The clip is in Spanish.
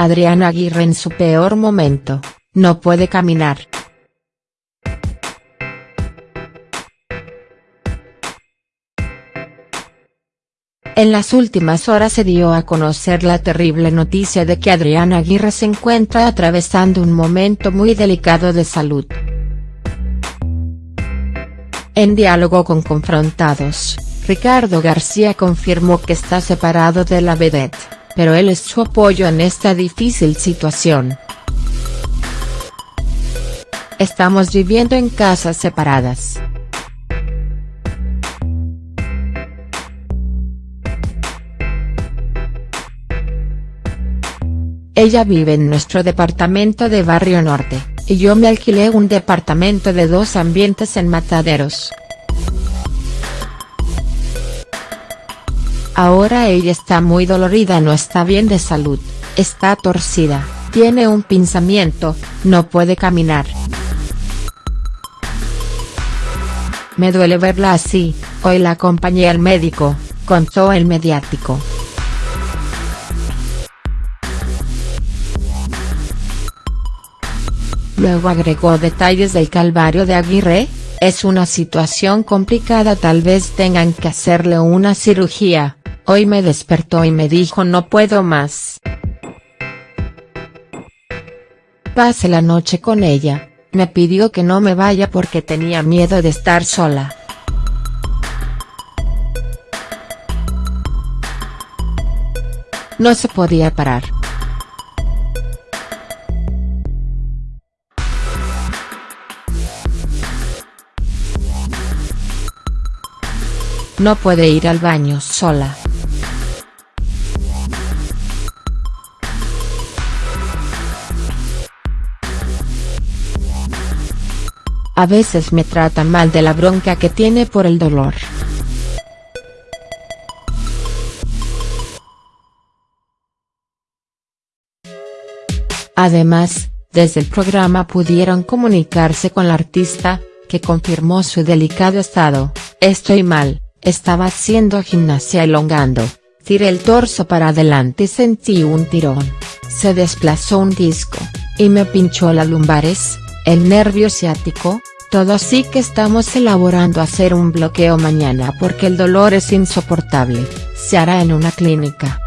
Adriana Aguirre en su peor momento, no puede caminar. En las últimas horas se dio a conocer la terrible noticia de que Adriana Aguirre se encuentra atravesando un momento muy delicado de salud. En diálogo con Confrontados, Ricardo García confirmó que está separado de la vedette, pero él es su apoyo en esta difícil situación. Estamos viviendo en casas separadas. Ella vive en nuestro departamento de Barrio Norte, y yo me alquilé un departamento de dos ambientes en Mataderos. Ahora ella está muy dolorida no está bien de salud, está torcida, tiene un pinzamiento, no puede caminar. Me duele verla así, hoy la acompañé al médico, contó el mediático. Luego agregó detalles del calvario de Aguirre, es una situación complicada tal vez tengan que hacerle una cirugía, hoy me despertó y me dijo no puedo más. Pase la noche con ella, me pidió que no me vaya porque tenía miedo de estar sola. No se podía parar. No puede ir al baño sola. A veces me trata mal de la bronca que tiene por el dolor. Además, desde el programa pudieron comunicarse con la artista, que confirmó su delicado estado, estoy mal, estaba haciendo gimnasia elongando, tiré el torso para adelante y sentí un tirón, se desplazó un disco, y me pinchó las lumbares, el nervio ciático, todo así que estamos elaborando hacer un bloqueo mañana porque el dolor es insoportable, se hará en una clínica.